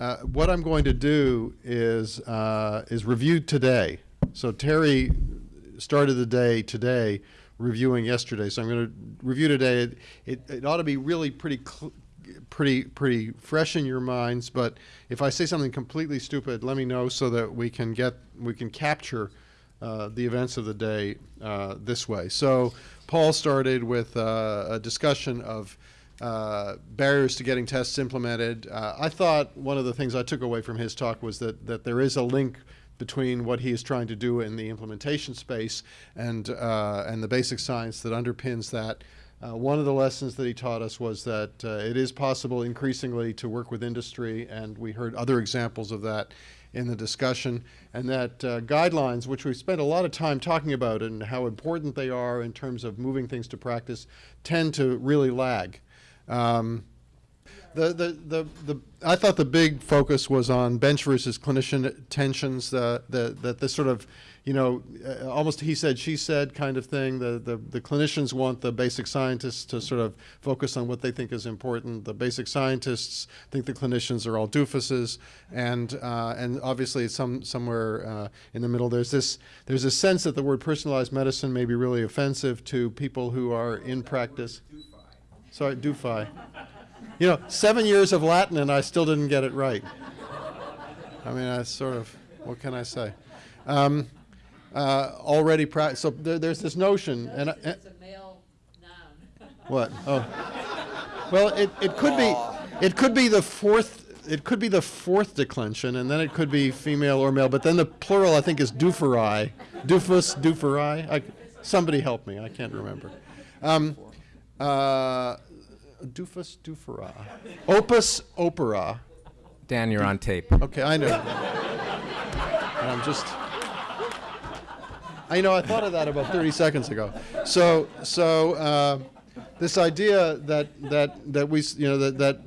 uh, what I'm going to do is, uh, is review today. So Terry started the day today reviewing yesterday, so I'm going to review today. It, it, it ought to be really pretty, pretty, pretty fresh in your minds, but if I say something completely stupid, let me know so that we can get, we can capture uh, the events of the day uh, this way. So Paul started with uh, a discussion of uh, barriers to getting tests implemented. Uh, I thought one of the things I took away from his talk was that, that there is a link between what he is trying to do in the implementation space and, uh, and the basic science that underpins that. Uh, one of the lessons that he taught us was that uh, it is possible increasingly to work with industry, and we heard other examples of that in the discussion, and that uh, guidelines, which we spent a lot of time talking about and how important they are in terms of moving things to practice, tend to really lag. Um, the, the, the, the, I thought the big focus was on bench versus clinician tensions, uh, the, that this sort of, you know, uh, almost he said, she said kind of thing. The, the, the clinicians want the basic scientists to sort of focus on what they think is important. The basic scientists think the clinicians are all doofuses. And, uh, and obviously some, somewhere uh, in the middle, there's this, there's a sense that the word personalized medicine may be really offensive to people who are in practice. Sorry, DUFI. You know, seven years of Latin and I still didn't get it right. I mean, I sort of, what can I say? Um, uh, already, so there, there's this notion, and, I- It's a male noun. what? Oh, well, it, it could be, it could be the fourth. It could be the fourth declension, and then it could be female or male. But then the plural, I think, is dooferi, doofus, dooferi. I, somebody help me. I can't remember. Um, uh, doofus, doofera, opus, opera. Dan, you're on tape. Okay, I know. and I'm just. I know. I thought of that about 30 seconds ago. So, so uh, this idea that that that we, you know, that that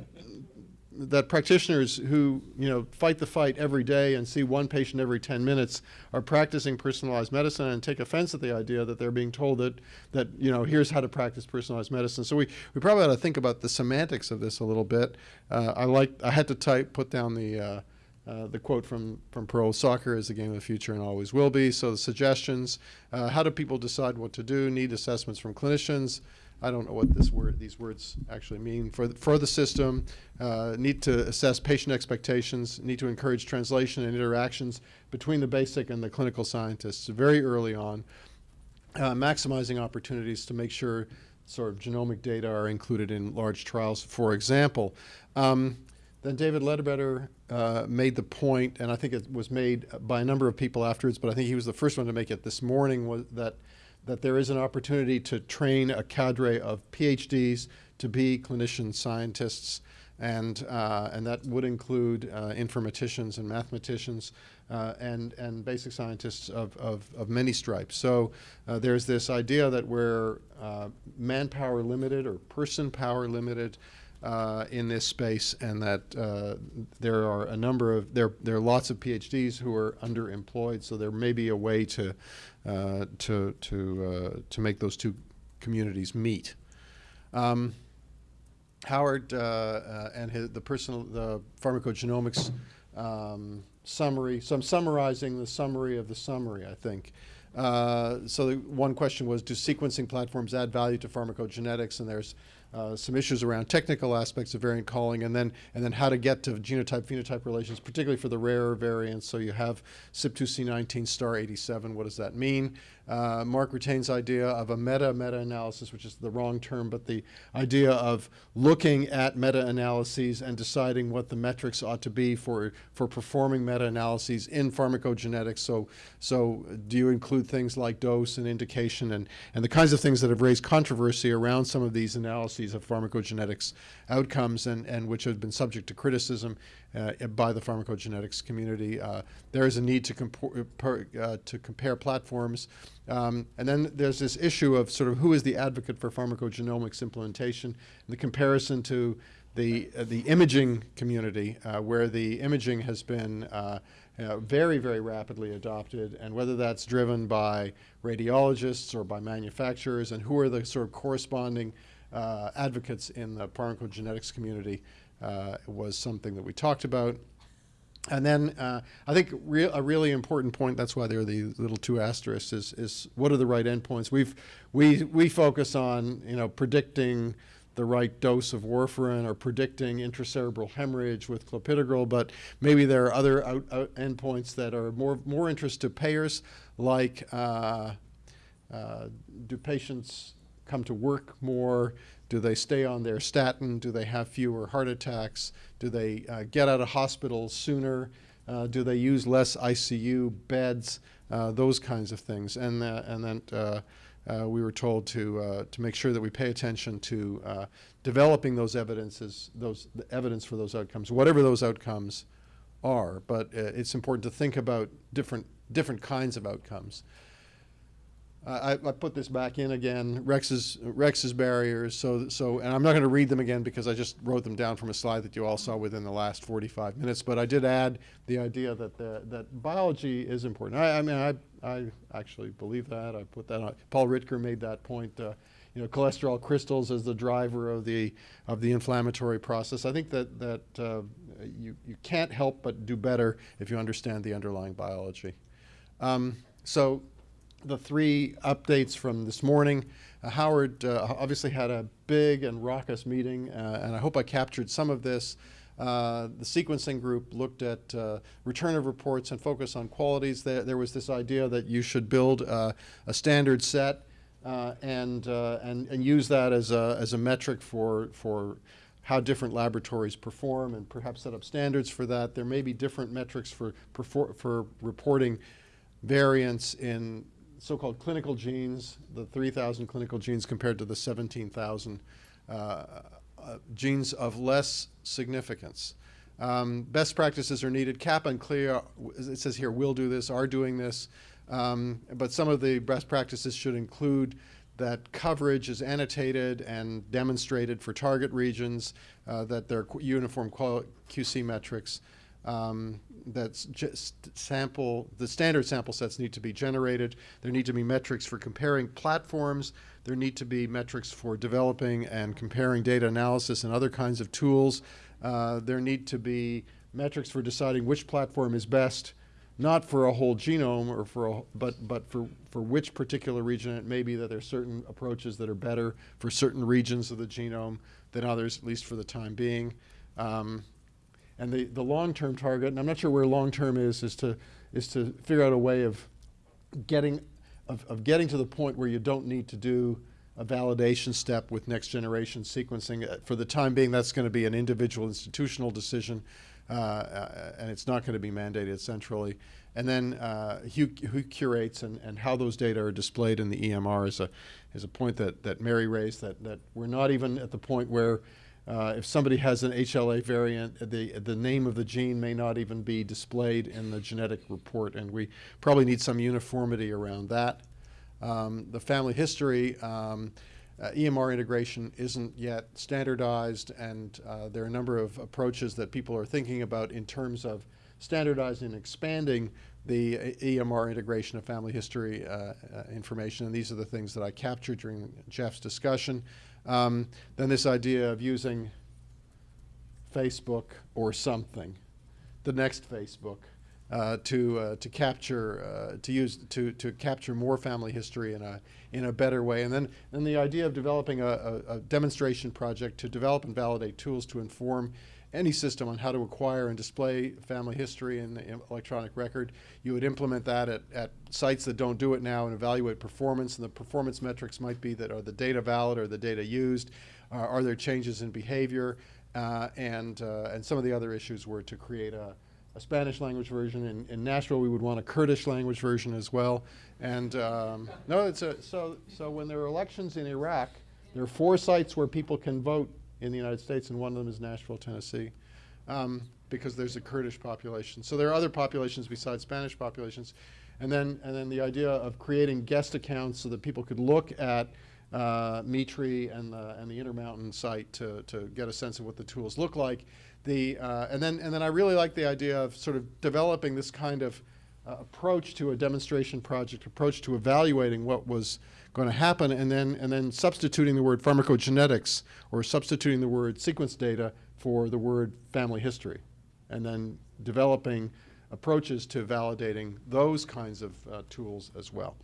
that practitioners who you know fight the fight every day and see one patient every 10 minutes are practicing personalized medicine and take offense at the idea that they're being told that that you know here's how to practice personalized medicine so we, we probably ought to think about the semantics of this a little bit uh, I like I had to type put down the uh, uh, the quote from, from Pro Soccer is the game of the future and always will be. So the suggestions, uh, how do people decide what to do? Need assessments from clinicians. I don't know what this word, these words actually mean for the, for the system. Uh, need to assess patient expectations. Need to encourage translation and interactions between the basic and the clinical scientists very early on. Uh, maximizing opportunities to make sure sort of genomic data are included in large trials, for example. Um, then David Ledbetter uh, made the point, and I think it was made by a number of people afterwards, but I think he was the first one to make it this morning, was that, that there is an opportunity to train a cadre of PhDs to be clinician scientists, and, uh, and that would include uh, informaticians and mathematicians uh, and, and basic scientists of, of, of many stripes. So uh, there's this idea that we're uh, manpower limited or person power limited uh, in this space, and that there are a number of there there are lots of PhDs who are underemployed. So there may be a way to uh, to to uh, to make those two communities meet. Um, Howard uh, uh, and his, the personal the pharmacogenomics um, summary. So I'm summarizing the summary of the summary. I think. So the one question was, do sequencing platforms add value to pharmacogenetics? And there's uh, some issues around technical aspects of variant calling, and then and then how to get to genotype-phenotype relations, particularly for the rarer variants. So you have CYP2C19 star 87. What does that mean? Uh, Mark Ratain's idea of a meta-meta-analysis, which is the wrong term, but the idea of looking at meta-analyses and deciding what the metrics ought to be for for performing meta-analyses in pharmacogenetics. So so do you include things like dose and indication and and the kinds of things that have raised controversy around some of these analyses of pharmacogenetics outcomes and and which have been subject to criticism uh, by the pharmacogenetics community. Uh, there is a need to, compor- uh, to compare platforms. Um, and then there's this issue of sort of who is the advocate for pharmacogenomics implementation, the comparison to the, uh, the imaging community, uh, where the imaging has been uh, uh, very, very rapidly adopted, and whether that's driven by radiologists or by manufacturers, and who are the sort of corresponding uh, advocates in the pharmacogenetics community uh, was something that we talked about. And then uh, I think re a really important point, that's why there are the little two asterisks, is, is what are the right endpoints? We've, we, we focus on, you know, predicting the right dose of warfarin or predicting intracerebral hemorrhage with clopidogrel, but maybe there are other out, out endpoints that are more, more interest to payers, like uh, uh, do patients come to work more? Do they stay on their statin? Do they have fewer heart attacks? Do they uh, get out of hospital sooner? Uh, do they use less ICU beds? Uh, those kinds of things. And, and then uh, uh, we were told to, uh, to make sure that we pay attention to developing those evidences, those the evidence for those outcomes, whatever those outcomes are. But it's important to think about different, different kinds of outcomes. I, I put this back in again, Rex's, Rex's barriers, so, so, and I'm not gonna read them again because I just wrote them down from a slide that you all saw within the last 45 minutes, but I did add the idea that, the, that biology is important. I, I mean, I, I actually believe that, I put that on, Paul Ridker made that point, uh, you know, cholesterol crystals as the driver of the, of the inflammatory process. I think that, that uh, you, you can't help but do better if you understand the underlying biology. Um, so the three updates from this morning. Uh, Howard uh, obviously had a big and raucous meeting, uh, and I hope I captured some of this. Uh, the sequencing group looked at uh, return of reports and focus on qualities. There, there was this idea that you should build uh, a standard set and, and, and use that as a, as a metric for, for how different laboratories perform and perhaps set up standards for that. There may be different metrics for, for reporting variance in so-called clinical genes, the 3,000 clinical genes compared to the 17,000 uh, uh, genes of less significance. Um, best practices are needed. CAP and CLIA, it says here, will do this, are doing this. Um, but some of the best practices should include that coverage is annotated and demonstrated for target regions, uh, that there are uniform QC metrics, um, that's just sample, the standard sample sets need to be generated. There need to be metrics for comparing platforms. There need to be metrics for developing and comparing data analysis and other kinds of tools. Uh, there need to be metrics for deciding which platform is best, not for a whole genome or for a, but, but for, for which particular region. It may be that there are certain approaches that are better for certain regions of the genome than others, at least for the time being. Um, and the, the long-term target, and I'm not sure where long-term is, is to, is to figure out a way of getting, of, of getting to the point where you don't need to do a validation step with next generation sequencing. Uh, for the time being, that's going to be an individual institutional decision, uh, uh, and it's not going to be mandated centrally. And then uh, who, who, curates and, and how those data are displayed in the EMR is a, is a point that, that Mary raised, that, that we're not even at the point where uh, if somebody has an HLA variant, the, the name of the gene may not even be displayed in the genetic report, and we probably need some uniformity around that. Um, the family history, um, uh, EMR integration isn't yet standardized, and uh, there are a number of approaches that people are thinking about in terms of standardizing and expanding the EMR integration of family history uh, uh, information, and these are the things that I captured during Jeff's discussion. Um, then this idea of using Facebook or something, the next Facebook, uh, to uh, to capture uh, to use to to capture more family history in a in a better way, and then then the idea of developing a, a, a demonstration project to develop and validate tools to inform any system on how to acquire and display family history in the electronic record. You would implement that at, at sites that don't do it now and evaluate performance. And the performance metrics might be that are the data valid or the data used? Uh, are there changes in behavior? Uh, and, uh, and some of the other issues were to create a, a Spanish language version. In, in, Nashville, we would want a Kurdish language version as well. And um, no, it's a, so, so when there are elections in Iraq, there are four sites where people can vote in the United States, and one of them is Nashville, Tennessee, um, because there's a Kurdish population. So there are other populations besides Spanish populations. And then, and then the idea of creating guest accounts so that people could look at uh, MeTree and the, and the Intermountain site to, to get a sense of what the tools look like. The, uh, and, then, and then I really like the idea of sort of developing this kind of approach to a demonstration project, approach to evaluating what was going to happen, and then, and then substituting the word pharmacogenetics or substituting the word sequence data for the word family history. and then developing approaches to validating those kinds of uh, tools as well.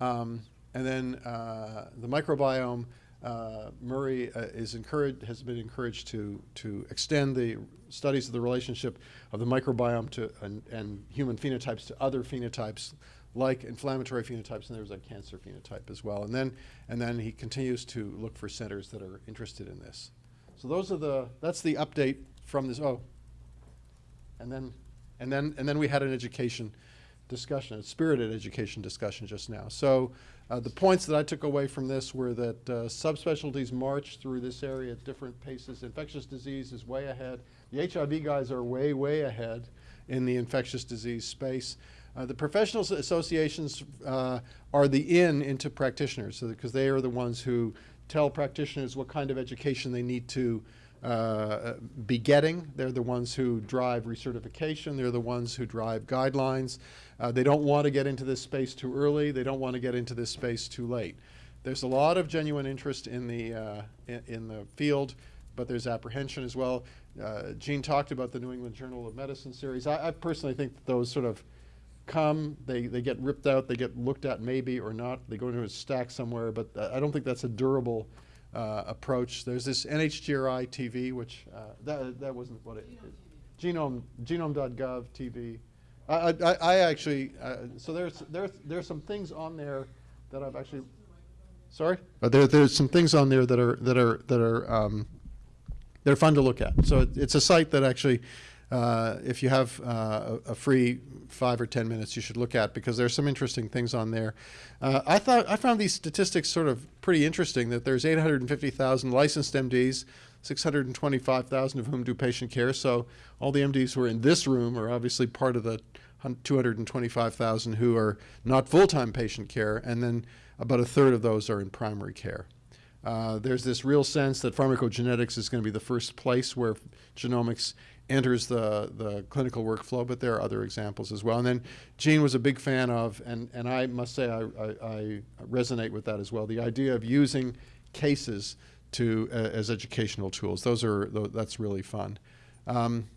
Um, and then uh, the microbiome, uh, Murray uh, is encouraged, has been encouraged to, to extend the studies of the relationship of the microbiome to, and, and human phenotypes to other phenotypes like inflammatory phenotypes, and there's a cancer phenotype as well. And then, and then he continues to look for centers that are interested in this. So those are the, that's the update from this, oh. And then, and then, and then we had an education discussion, a spirited education discussion just now. So uh, the points that I took away from this were that uh, subspecialties march through this area at different paces. Infectious disease is way ahead. The HIV guys are way, way ahead in the infectious disease space. Uh, the professional associations uh, are the in into practitioners, so because they are the ones who tell practitioners what kind of education they need to uh, be. They're the ones who drive recertification. They're the ones who drive guidelines. Uh, they don't want to get into this space too early. They don't want to get into this space too late. There's a lot of genuine interest in the uh, in, in the field, but there's apprehension as well. Uh, Gene talked about the New England Journal of Medicine series. I, I personally think that those sort of come, they, they get ripped out, they get looked at maybe or not, they go into a stack somewhere, but uh, I don't think that's a durable uh, approach. There's this NHGRI TV, which uh, that, that wasn't what it Genome, genome.gov TV. I, I, I actually, uh, so there's, there's, there's some things on there that I've actually, sorry? But there, there's some things on there that are, that are, that are, um, they're fun to look at. So it, it's a site that actually, uh, if you have uh, a, free five or ten minutes, you should look at because there's some interesting things on there. Uh, I thought I found these statistics sort of pretty interesting. That there's 850,000 licensed MDs, 625,000 of whom do patient care. So all the MDs who are in this room are obviously part of the 225,000 who are not full-time patient care, and then about a third of those are in primary care. Uh, there's this real sense that pharmacogenetics is going to be the first place where genomics enters the, the clinical workflow, but there are other examples as well. And then Gene was a big fan of, and, and I must say I, I, I resonate with that as well, the idea of using cases to, uh, as educational tools. Those are, that's really fun. Um,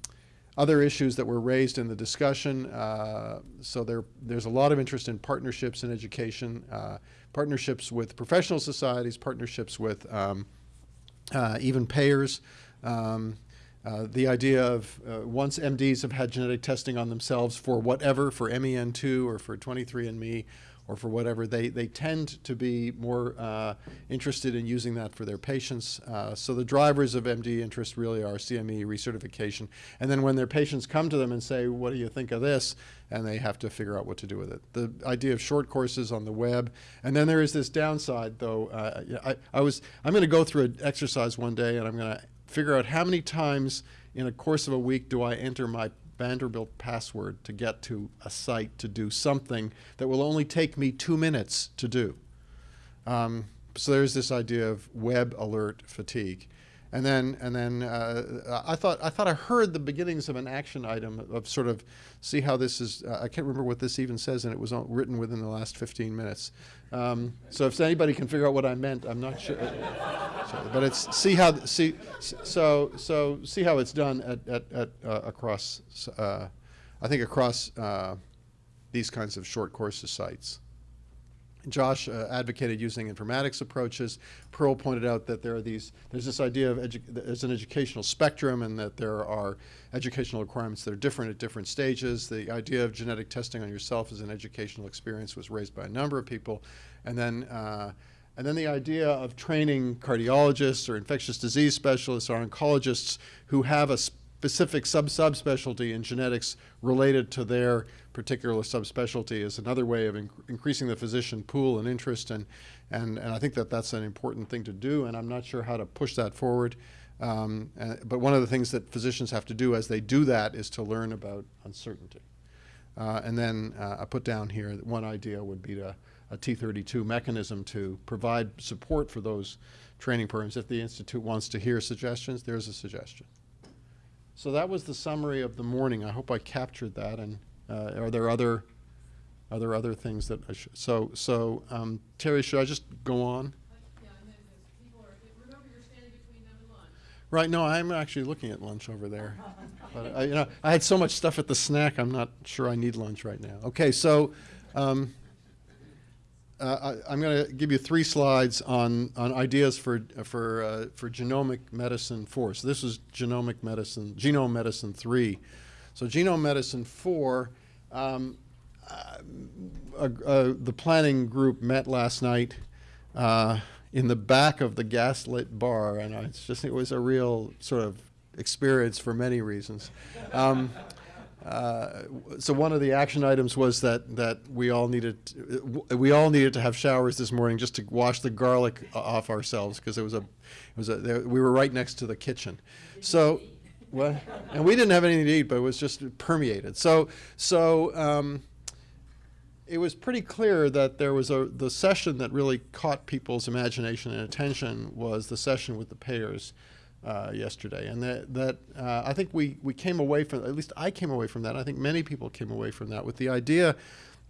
other issues that were raised in the discussion. Uh, so there, there's a lot of interest in partnerships in education, uh, partnerships with professional societies, partnerships with um, uh, even payers. Um, uh, the idea of uh, once MDs have had genetic testing on themselves for whatever, for MEN2 or for 23andMe or for whatever, they, they tend to be more uh, interested in using that for their patients. Uh, so the drivers of MD interest really are CME recertification. And then when their patients come to them and say, what do you think of this? And they have to figure out what to do with it. The idea of short courses on the web. And then there is this downside, though. Uh, I, I was, I'm going to go through an exercise one day and I'm going to figure out how many times in a course of a week do I enter my Vanderbilt password to get to a site to do something that will only take me two minutes to do. Um, so there's this idea of web alert fatigue. And then, and then uh, I thought I thought I heard the beginnings of an action item of sort of see how this is. Uh, I can't remember what this even says, and it was written within the last 15 minutes. Um, so if anybody can figure out what I meant, I'm not sure. So, but it's see how see so so see how it's done at at, at uh, across uh, I think across uh, these kinds of short courses sites. Josh uh, advocated using informatics approaches. Pearl pointed out that there are these, there's this idea of there's an educational spectrum and that there are educational requirements that are different at different stages. The idea of genetic testing on yourself as an educational experience was raised by a number of people. And then, uh, and then the idea of training cardiologists or infectious disease specialists or oncologists who have a specific sub-subspecialty in genetics related to their particular subspecialty is another way of inc- increasing the physician pool and interest and, and, and I think that that's an important thing to do and I'm not sure how to push that forward. Um, uh, but one of the things that physicians have to do as they do that is to learn about uncertainty. Uh, and then uh, I put down here that one idea would be to, a T32 mechanism to provide support for those training programs. If the Institute wants to hear suggestions, there's a suggestion. So that was the summary of the morning. I hope I captured that. And uh, are there other are there other things that I should? So so um, Terry, should I just go on? Right, no, I'm actually looking at lunch over there. But I, you know, I had so much stuff at the snack, I'm not sure I need lunch right now. Okay, so um, uh, I, I'm going to give you three slides on, on ideas for, for, uh, for genomic medicine 4. So this is genomic medicine, genome medicine 3. So genome medicine 4, um, uh, uh, the planning group met last night uh, in the back of the gaslit bar, and it's just it was a real sort of experience for many reasons. Um, uh, so one of the action items was that that we all needed we all needed to have showers this morning just to wash the garlic off ourselves because it was a it was a there, we were right next to the kitchen. So. What? And we didn't have anything to eat, but it was just permeated. So, so um, it was pretty clear that there was a the session that really caught people's imagination and attention was the session with the payers uh, yesterday, and that that uh, I think we we came away from at least I came away from that. I think many people came away from that with the idea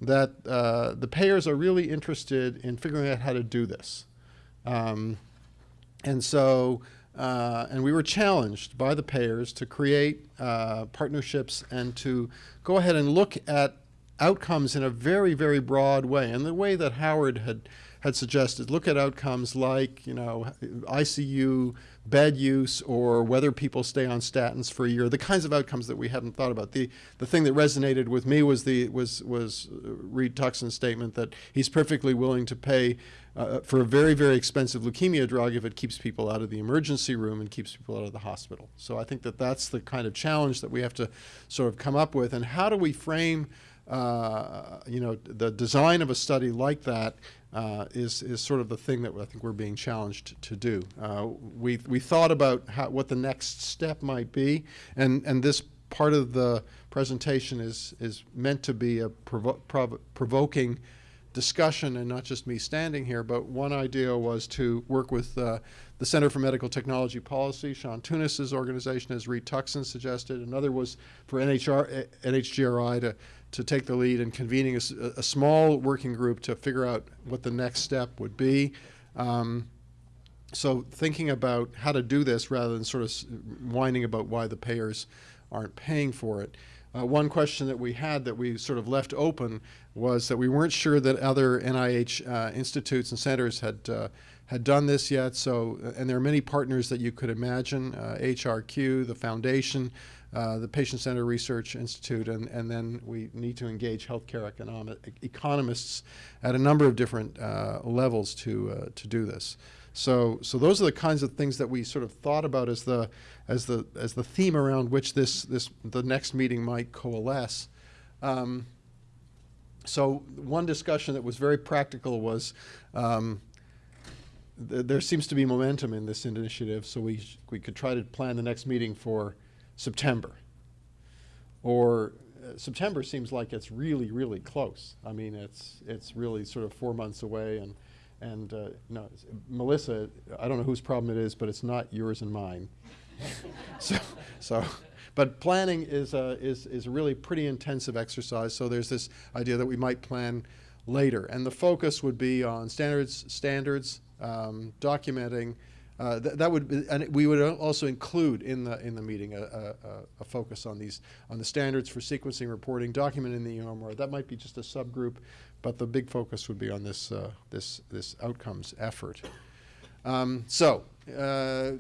that uh, the payers are really interested in figuring out how to do this, um, and so. Uh, and we were challenged by the payers to create uh, partnerships and to go ahead and look at outcomes in a very, very broad way. And the way that Howard had, had suggested, look at outcomes like, you know, ICU bed use or whether people stay on statins for a year, the kinds of outcomes that we hadn't thought about. The, the thing that resonated with me was, the, was, was Reed Tuckson's statement that he's perfectly willing to pay uh, for a very, very expensive leukemia drug if it keeps people out of the emergency room and keeps people out of the hospital. So I think that that's the kind of challenge that we have to sort of come up with. And how do we frame uh, you know, the design of a study like that uh, is is sort of the thing that I think we're being challenged to do. Uh, we we thought about how, what the next step might be, and and this part of the presentation is is meant to be a provo prov provoking discussion and not just me standing here, but one idea was to work with uh, the Center for Medical Technology Policy, Sean Tunis's organization, as Reed Tuckson suggested. Another was for NHR, NHGRI to to take the lead in convening a, a, small working group to figure out what the next step would be. Um, so thinking about how to do this rather than sort of whining about why the payers aren't paying for it. Uh, one question that we had that we sort of left open was that we weren't sure that other NIH uh, institutes and centers had uh, had done this yet. So, and there are many partners that you could imagine: HRQ, uh, the foundation, uh, the Patient Center Research Institute, and, and then we need to engage healthcare economic, economists at a number of different uh, levels to, uh, to do this. So, so those are the kinds of things that we sort of thought about as the, as the, as the theme around which this, this, the next meeting might coalesce. Um, so one discussion that was very practical was um, th there seems to be momentum in this initiative, so we, we could try to plan the next meeting for September. Or uh, September seems like it's really, really close. I mean, it's, it's really sort of four months away. And, and uh, no, Melissa, I don't know whose problem it is, but it's not yours and mine. so, so, but planning is a, is, is a really pretty intensive exercise. So there's this idea that we might plan later. And the focus would be on standards, standards um, documenting uh, th that would, be, and we would also include in the in the meeting a, a, a, focus on these on the standards for sequencing reporting, documenting the EMR. That might be just a subgroup, but the big focus would be on this uh, this this outcomes effort. Um, so, uh,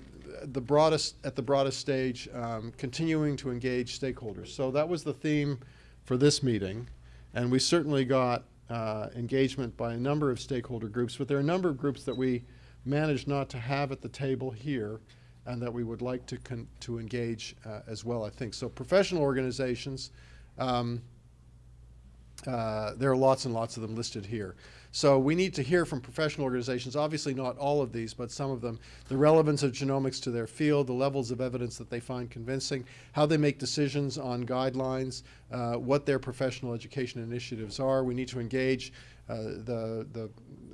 the broadest at the broadest stage, um, continuing to engage stakeholders. So that was the theme for this meeting, and we certainly got uh, engagement by a number of stakeholder groups. But there are a number of groups that we managed not to have at the table here and that we would like to, to engage uh, as well, I think. So professional organizations, um, uh, there are lots and lots of them listed here. So we need to hear from professional organizations, obviously not all of these, but some of them, the relevance of genomics to their field, the levels of evidence that they find convincing, how they make decisions on guidelines, uh, what their professional education initiatives are. We need to engage uh, the, the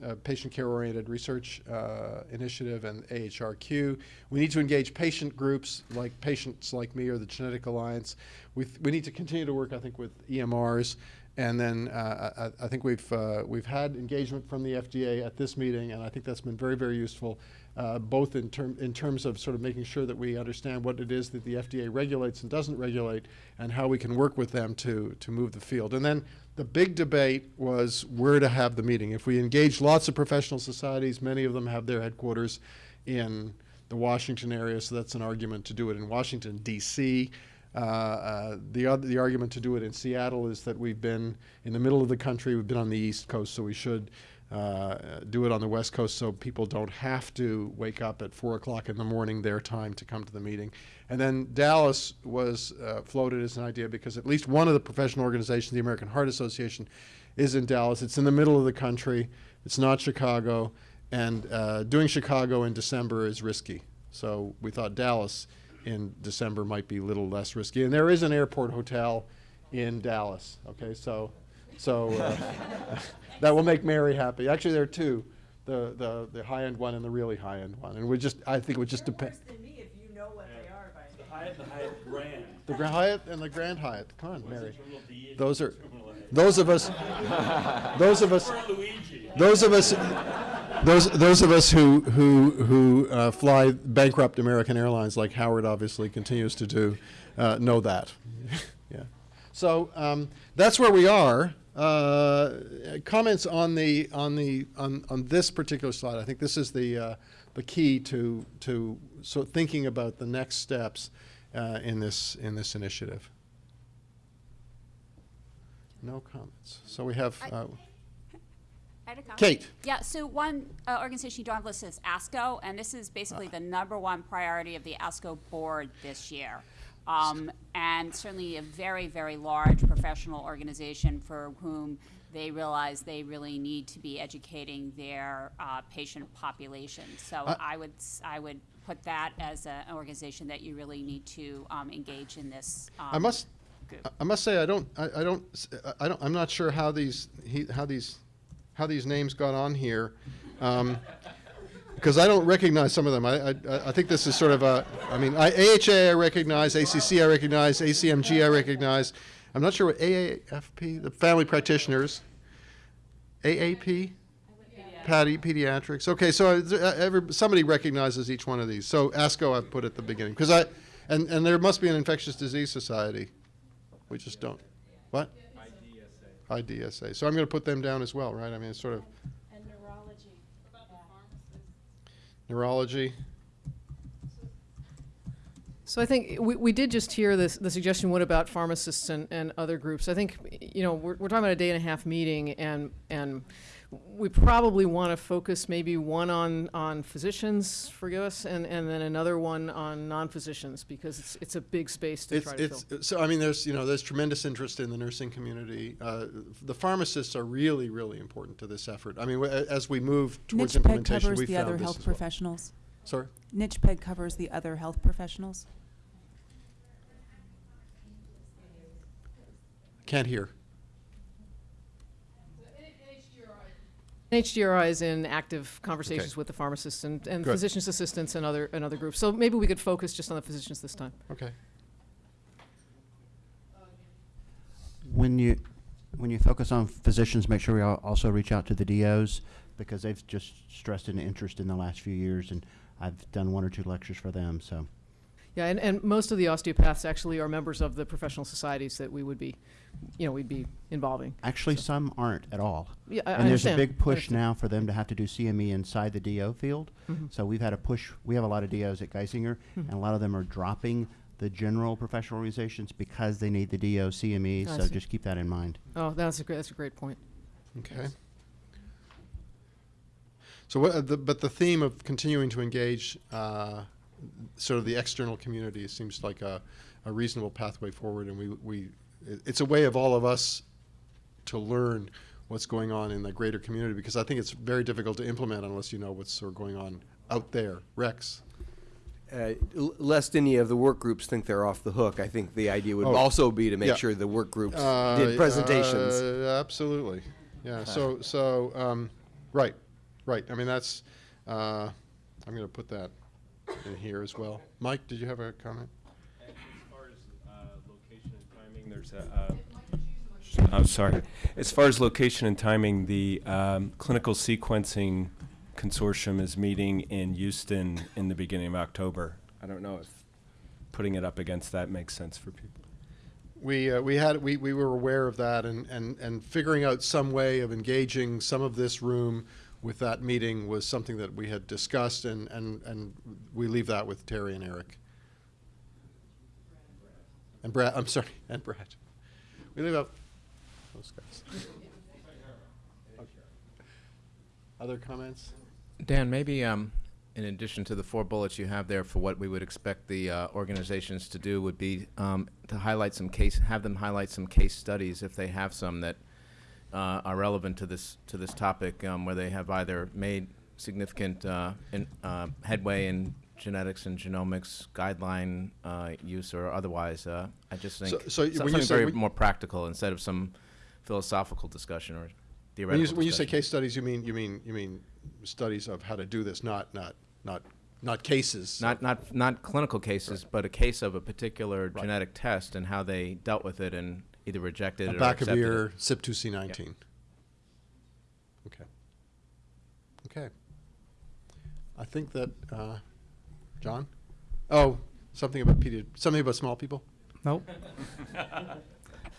uh, Patient Care Oriented Research uh, Initiative and AHRQ. We need to engage patient groups like patients like me or the Genetic Alliance. We, we need to continue to work, I think, with EMRs and then uh, I, I, think we've, uh, we've had engagement from the FDA at this meeting, and I think that's been very, very useful. uh, both in, term, in terms of sort of making sure that we understand what it is that the FDA regulates and doesn't regulate, and how we can work with them to, to move the field. And then the big debate was where to have the meeting. If we engage lots of professional societies, many of them have their headquarters in the Washington area, so that's an argument to do it in Washington, D.C. Uh, uh, the other, the argument to do it in Seattle is that we've been in the middle of the country, we've been on the East Coast, so we should uh, do it on the West Coast so people don't have to wake up at four o'clock in the morning their time to come to the meeting. And then Dallas was uh, floated as an idea because at least one of the professional organizations, the American Heart Association, is in Dallas. It's in the middle of the country. It's not Chicago, and uh, doing Chicago in December is risky. So we thought Dallas in December might be a little less risky. And there is an airport hotel in Dallas. Okay, so so uh, that will make Mary happy. Actually, there are two, the the the high end one and the really high end one. And we just I think it would just depend. worse than me if you know what they are by The now. Hyatt, the Hyatt Grand. The Grand Hyatt and the Grand Hyatt. Come on, Mary. Terminal D and Those are Terminal A. those of us. Those of us. Those of us. Those, those of us who who who uh, fly bankrupt American Airlines, like Howard obviously continues to do, uh, know that. yeah. So um, that's where we are. Uh, comments on the on the on, on this particular slide. I think this is the uh, the key to to so thinking about the next steps uh, in this in this initiative. No comments. So we have. I- Uh, I had a comment. Kate. Yeah, so one uh, organization you don't have listed is ASCO, and this is basically the number one priority of the ASCO board this year. Um, and certainly a very, very large professional organization for whom they realize they really need to be educating their uh, patient population. So I- I would, I would put that as a- an organization that you really need to um, engage in this. I um, must, group. I- must say, I don't, I, I don't, s- I don't, I'm not sure how these, he, how these, how these names got on here. Um, because I don't recognize some of them. I, I, I think this is sort of a, I mean, I, AHA I recognize, ACC I recognize, ACMG I recognize. I'm not sure what AAFP, the family practitioners, AAP, Patty Pediatrics. Okay, so uh, every, somebody recognizes each one of these. So ASCO I've put at the beginning because I, and, and there must be an infectious disease society. We just don't. What? IDSA. IDSA. So I'm going to put them down as well, right? I mean, it's sort of And neurology. neurology. So I think we, we did just hear this, the suggestion, what about pharmacists and, and other groups? I think, you know, we're, we're talking about a day and a half meeting and, and we probably want to focus maybe one on, on physicians, forgive us, and, and then another one on non-physicians because it's, it's a big space to It's, try to fill. so I mean, there's, you know, there's tremendous interest in the nursing community. Uh, the pharmacists are really, really important to this effort. I mean, w- a- as we move towards NCHPEG implementation, covers we the found other this health as well. professionals. Sorry? NCHPEG covers the other health professionals. Can't hear. HDRI is in active conversations Okay. with the pharmacists and, and Good. physicians assistants and other, and other groups. So maybe we could focus just on the physicians this time. Okay. When you, when you focus on physicians, make sure we also reach out to the DOs because they've just stressed an interest in the last few years and I've done one or two lectures for them, so. Yeah, and, and most of the osteopaths actually are members of the professional societies that we would be, you know, we'd be involving. Actually, some aren't at all. Yeah, I, I And there's a big push now for them to have to do CME inside the DO field. Mhm. So we've had a push, we have a lot of DOs at Geisinger, Mhm. and a lot of them are dropping the general professional organizations because they need the DO CME, I so see. just keep that in mind. Oh, that's a great, that's a great point. Okay. So, what, uh, the, but the theme of continuing to engage uh, sort of the external community seems like a, a reasonable pathway forward, and we, we, it's a way of all of us to learn what's going on in the greater community because I think it's very difficult to implement unless you know what's sort of going on out there. Rex. Uh, lest any of the work groups think they're off the hook, I think the idea would Oh, also be to make yeah. sure the work groups Uh, did presentations. uh, absolutely. Yeah. So so um, right, right. I mean that's. Uh, I'm going to put that in here as well. Mike, did you have a comment? As far as uh, location and timing, there's a. Uh, I'm sorry. As far as location and timing, the um, clinical sequencing consortium is meeting in Houston in the beginning of October. I don't know if putting it up against that makes sense for people. We, uh, we had, we, we were aware of that and, and, and figuring out some way of engaging some of this room with that meeting was something that we had discussed and, and, and we leave that with Terry and Eric. And Brad, I'm sorry, and Brad. We leave out those guys. Other comments? Dan, maybe um, in addition to the four bullets you have there for what we would expect the uh, organizations to do would be um, to highlight some case, have them highlight some case studies if they have some that uh, are relevant to this to this topic, um, where they have either made significant uh, in, uh, headway in genetics and genomics guideline uh, use or otherwise. Uh, I just think So- so something very more practical instead of some philosophical discussion or When theoretical. you, when you say case studies, you mean, you mean, you mean studies of how to do this, not, not, not, not cases? Not, not, not clinical cases, but a case of a particular genetic test and how they dealt with it and either rejected it or accepted Abacavir, it. CYP2C19. Okay. Okay. I think that, uh, John? Oh, something about pedi, something about small people? Nope.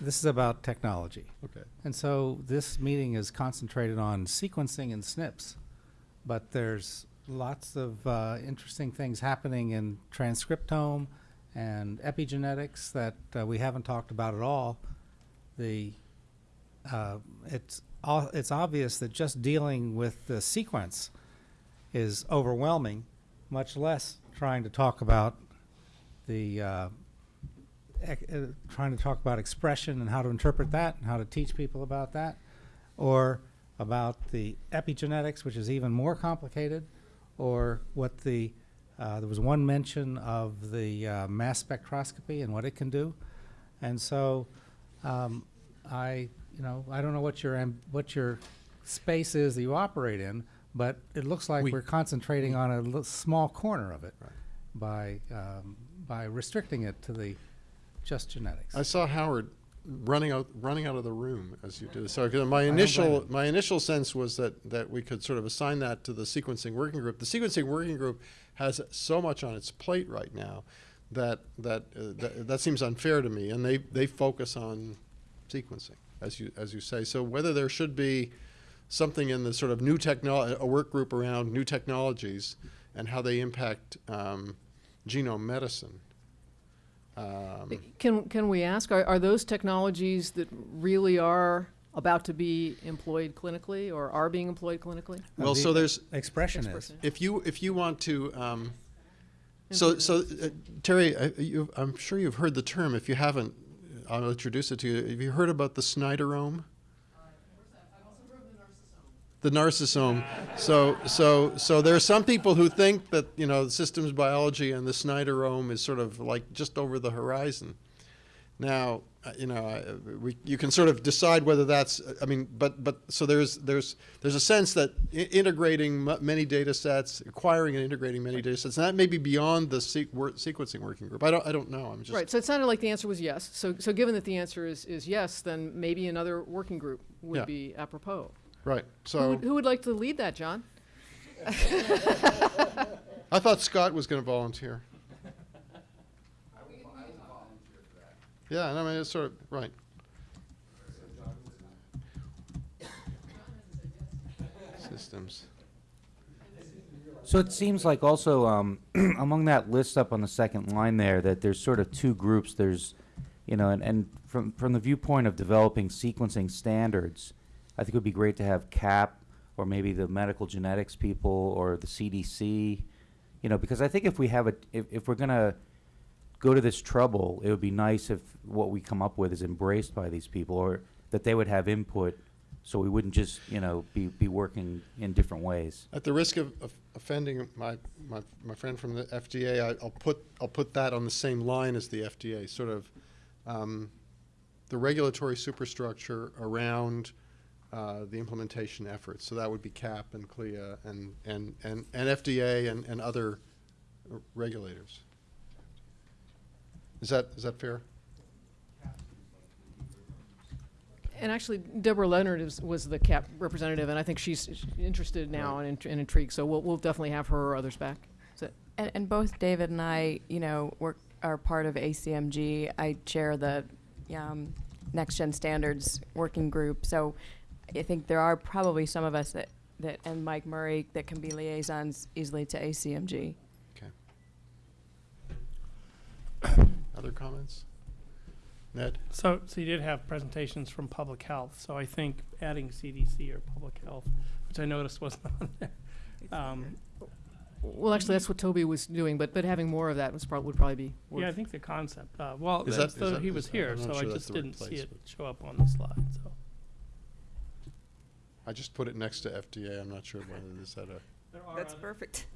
This is about technology. Okay. And so this meeting is concentrated on sequencing and SNPs, but there's lots of uh, interesting things happening in transcriptome and epigenetics that uh, we haven't talked about at all. The uh, it's it's obvious that just dealing with the sequence is overwhelming, much less trying to talk about the uh, uh, trying to talk about expression and how to interpret that and how to teach people about that, or about the epigenetics, which is even more complicated, or what the uh, there was one mention of the uh, mass spectroscopy and what it can do, and so um, I you know I don't know what your amb- what your space is that you operate in, but it looks like We- we, are concentrating on a li- small corner of it by um, by restricting it to the just genetics. I saw Howard running out, running out of the room as you did this. So 'cause my don't initial, him. my initial sense was that, that we could sort of assign that to the sequencing working group. The sequencing working group has so much on its plate right now that, that, uh, that, that seems unfair to me. And they, they focus on sequencing, as you, as you say. So whether there should be something in the sort of new technology, a work group around new technologies and how they impact um, genome medicine. Um, Can, can we ask, are, are those technologies that really are about to be employed clinically or are being employed clinically? Well, The so there's, expression. Expression. If you if you want to, um, so so uh, Terry, I, you, I'm sure you've heard the term. If you haven't, I'll introduce it to you. Have you heard about the Snyderome? The narcissome. So so so there are some people who think that you know systems biology and the Snyderome is sort of like just over the horizon. Now, uh, you know, I- we, you can sort of decide whether that's, I mean, but, but, so there's, there's, there's a sense that i- integrating m- many data sets, acquiring and integrating many data sets, and that may be beyond the sequencing working group. I don't, I don't know, I'm just. Right, so it sounded like the answer was yes. So, so given that the answer is, is yes, then maybe another working group Yeah. would be apropos. Right, Who so, would, who would like to lead that, John? I thought Scott was gonna volunteer. Yeah, and I mean, it's sort of, right. Systems. So it seems like also um, among that list up on the second line there that there's sort of two groups. There's, you know, and, and from from the viewpoint of developing sequencing standards, I think it would be great to have CAP or maybe the medical genetics people or the CDC, you know, because I think if we have a if, if we're gonna go to this trouble, it would be nice if what we come up with is embraced by these people or that they would have input so we wouldn't just, you know, be, be working in different ways. At the risk of, of offending my, my, my friend from the FDA, I, I'll put, I'll put that on the same line as the FDA, sort of, um, the regulatory superstructure around, uh, the implementation efforts. So that would be CAP and CLIA and, and, and, and FDA and, and other regulators. Is that, is that fair? And actually, Deborah Leonard is, was the CAP representative, and I think she's she's interested now and int- and intrigued, so we'll, we'll definitely have her or others back. So, And, and both David and I, you know, work, are part of ACMG. I chair the um, Next Gen Standards Working Group. So I think there are probably some of us that, that, and Mike Murray, that can be liaisons easily to ACMG. Other comments? Ned? So, so you did have presentations from public health, so I think adding CDC or public health, which I noticed wasn't on there. Um, Well, actually, that's what Toby was doing, but, but having more of that was prob, would probably be worth. yeah, I think the concept, uh, well, Is that's that- is the- that- he was here, so I sure that's just didn't see place, it show up on the slide, so. I just put it next to FDA. I'm not sure whether this had a, That's perfect.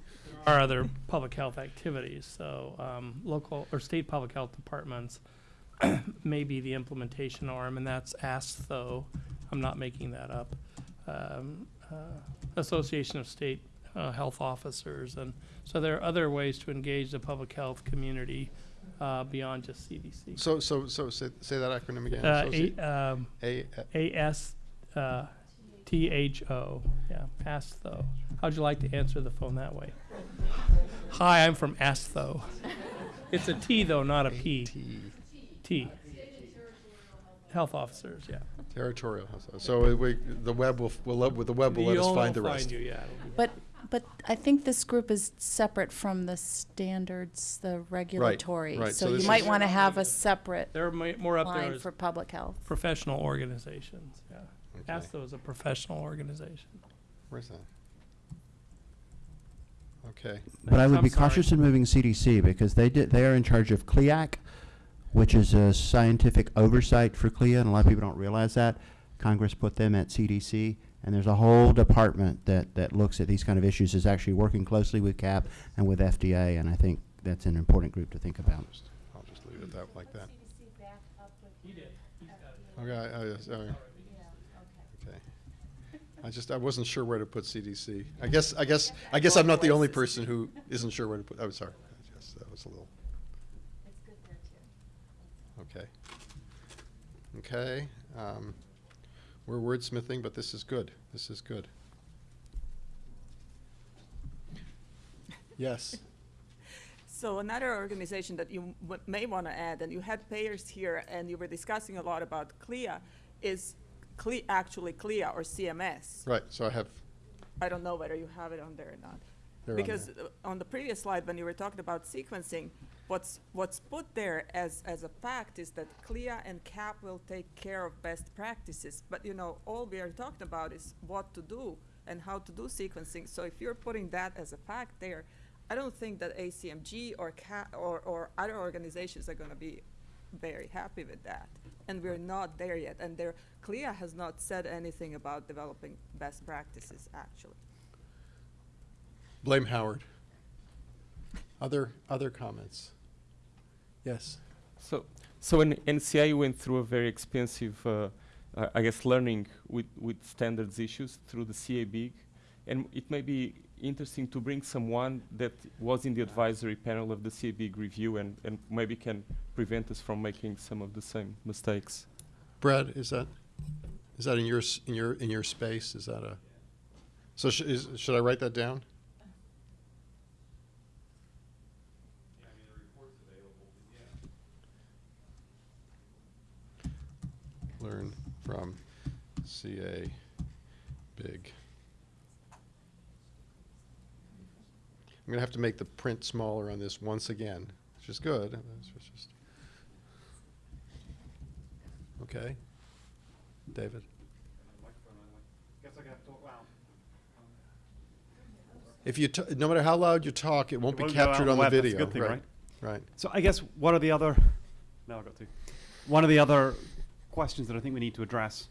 Are other public health activities, so, um, local or state public health departments may be the implementation arm, and that's ASTHO, I'm not making that up. Um, uh, Association of State, uh, Health Officers, and so there are other ways to engage the public health community, uh, beyond just CDC. so, so, so say, say that acronym again. Uh, A, um, A, A S, uh, T H O, yeah, ASTHO. How'd you like to answer the phone that way? Hi, I'm from ASTHO. It's a T though, not a P. T, T. Health officers, yeah. territorial. So we, the web will, will, let- the web will let us You'll- find they'll the rest. you, yeah. But, but I think this group is separate from the standards, the regulatory. right. So So this you might is- want to have a separate They're ma- more up there line as for public health. professional organizations, yeah. Okay. ASTHO is a professional organization. Where's that? Okay. But I would I'm be sorry. cautious in moving CDC because they did, they are in charge of CLIAC, which is a scientific oversight for CLIA, and a lot of people don't realize that. Congress put them at CDC, and there's a whole department that, that looks at these kind of issues, is actually working closely with CAP and with FDA, and I think that's an important group to think about. I'll just leave it that, like that. Okay, I, I, sorry. I just, I wasn't sure where to put CDC. I guess, I guess, I guess I'm not the only person who isn't sure where to put, I'm sorry. Yes, that was a little. Okay. Okay, um, we're wordsmithing, but this is good. This is good. Yes. So another organization that you may want to add, and you had payers here, and you were discussing a lot about CLIA, is CLIA, actually CLIA or CMS. Right, so I have, I don't know whether you have it on there or not. They're on Because uh, on the previous slide, when you were talking about sequencing, what's, what's put there as, as a fact is that CLIA and CAP will take care of best practices. But, you know, all we are talking about is what to do and how to do sequencing. So if you're putting that as a fact there, I don't think that ACMG or CA, or, or other organizations are gonna be very happy with that. And we're not there yet. And there, CLIA has not said anything about developing best practices, actually. blame Howard. Other, other comments? Yes. So, so in NCI went through a very expensive, uh, uh, I guess, learning with, with standards issues through the CA-BIG, and it may be interesting to bring someone that was in the advisory panel of the CA-BIG review and, and maybe can prevent us from making some of the same mistakes. Brad, is that, is that in your, in your, in your space? Is that a, so sh- is, should I write that down? Learn from CA Big. I'm gonna have to make the print smaller on this once again, which is good. Okay. David? If you, t- no matter how loud you talk, it won't be go out captured on the web, that's a video. good thing, right? Right. So I guess one of the other, now I've got to, one of the other questions that I think we need to address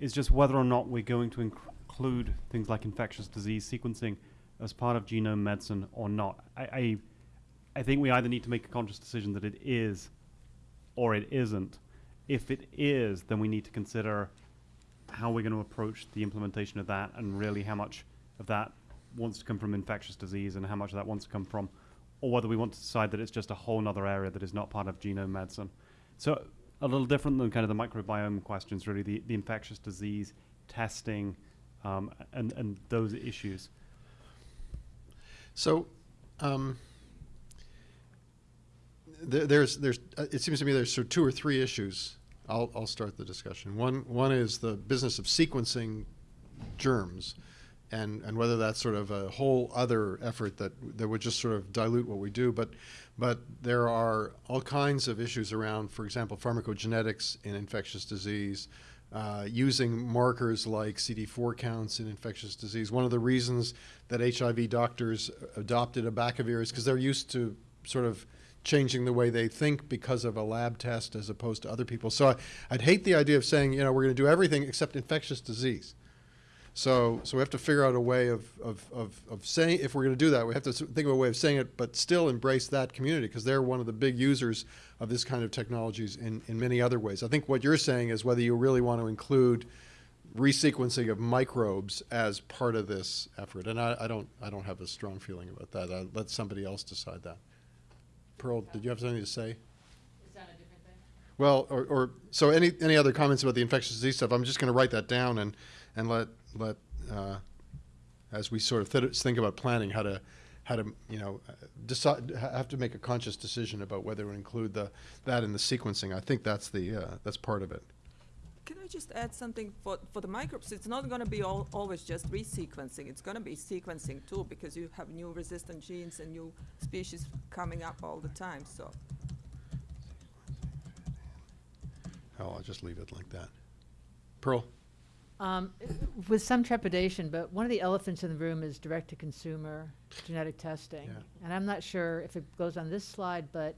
is just whether or not we're going to inc- include things like infectious disease sequencing as part of genome medicine or not. I, I, I think we either need to make a conscious decision that it is or it isn't. If it is, then we need to consider how we're going to approach the implementation of that and really how much of that wants to come from infectious disease and how much of that wants to come from, or whether we want to decide that it's just a whole other area that is not part of genome medicine. So a little different than kind of the microbiome questions, really, the, the infectious disease testing um, and, and those issues. So, um, there, there's, there's, uh, it seems to me there's sort of two or three issues. I'll, I'll start the discussion. One, one is the business of sequencing germs, and, and whether that's sort of a whole other effort that, that would just sort of dilute what we do. But, but there are all kinds of issues around, for example, pharmacogenetics in infectious disease, uh, using markers like CD4 counts in infectious disease. One of the reasons that HIV doctors adopted abacavir is because they're used to sort of changing the way they think because of a lab test as opposed to other people. So I, I'd hate the idea of saying, you know, we're going to do everything except infectious disease. So, so we have to figure out a way of, of, of, of saying, if we're going to do that, we have to think of a way of saying it, but still embrace that community because they're one of the big users of this kind of technologies in, in many other ways. I think what you're saying is whether you really want to include resequencing of microbes as part of this effort. And I, I don't, I don't have a strong feeling about that. I'll let somebody else decide that. Pearl, did you have something to say? Well, or, or, so any, any other comments about the infectious disease stuff? I'm just going to write that down and, and let, let, uh, as we sort of th- think about planning, how to, how to, you know, decide, have to make a conscious decision about whether to include the, that in the sequencing. I think that's the, uh, that's part of it. Can I just add something for, for the microbes? It's not going to be all, always just resequencing. It's going to be sequencing too, because you have new resistant genes and new species coming up all the time. So Oh, I'll just leave it like that. Pearl? Um, with some trepidation, but one of the elephants in the room is direct-to-consumer genetic testing. Yeah. And I'm not sure if it goes on this slide, but,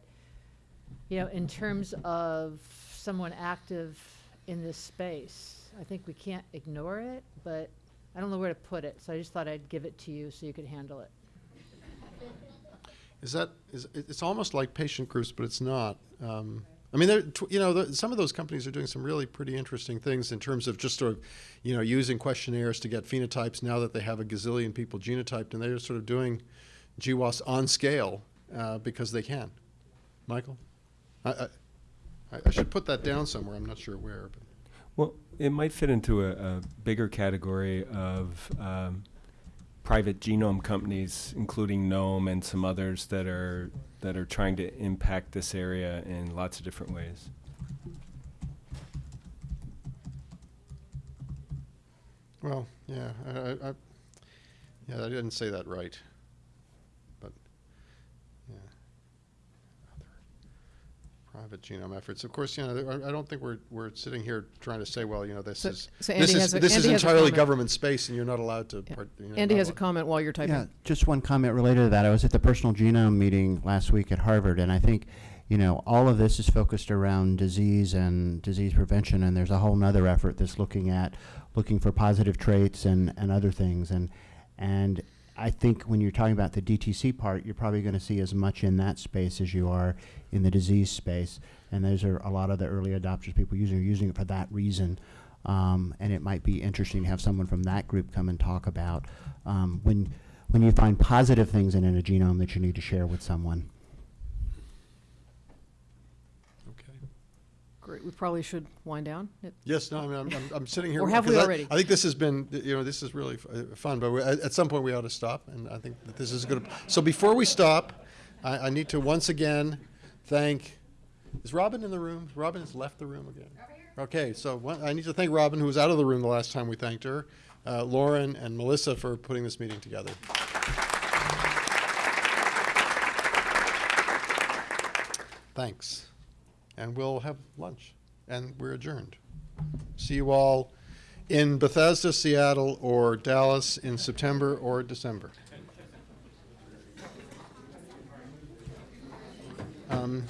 you know, in terms of someone active in this space, I think we can't ignore it, but I don't know where to put it, so I just thought I'd give it to you so you could handle it. Is that, is, it- it's almost like patient groups, but it's not. Um, I mean, you know, the, some of those companies are doing some really pretty interesting things in terms of just sort of, you know, using questionnaires to get phenotypes now that they have a gazillion people genotyped, and they're sort of doing GWAS on scale uh, because they can. Michael? I, I, I- should put that down somewhere. I'm not sure where, but. Well, it might fit into a, a bigger category of um, private genome companies, including Knome and some others that are that are trying to impact this area in lots of different ways. Well, yeah, I, I, yeah, I didn't say that right, but yeah, other private genome efforts. Of course, you know, I, I don't think we're we're sitting here trying to say, well, you know, this So- is so this is a- this is Andy has entirely government space, and you're not allowed to. Yeah. Part, you know, Andy has a comment while you're typing. Yeah, just one comment related to that. I was at the Personal Genome meeting last week at Harvard, and I think, you know, all of this is focused around disease and disease prevention, and there's a whole other effort that's looking at looking for positive traits and, and other things. And, and I think when you're talking about the DTC part, you're probably going to see as much in that space as you are in the disease space. And those are a lot of the early adopters, people using, are using it for that reason. Um, and it might be interesting to have someone from that group come and talk about um, when when you find positive things in a genome that you need to share with someone. Okay. Great, we probably should wind down. It- Yes, no, I mean, I'm, I'm, I'm sitting here. Or have we because I- already? I think this has been, you know, this is really f- uh, fun, but we, at, at some point we ought to stop, and I think that this is good. So before we stop, I, I need to once again thank, is Robin in the room? Robin has left the room again. Okay, so one, I need to thank Robin, who was out of the room the last time we thanked her, uh, Lauren and Melissa for putting this meeting together. Thanks. And we'll have lunch, and we're adjourned. See you all in Bethesda, Seattle, or Dallas in September or December. Um,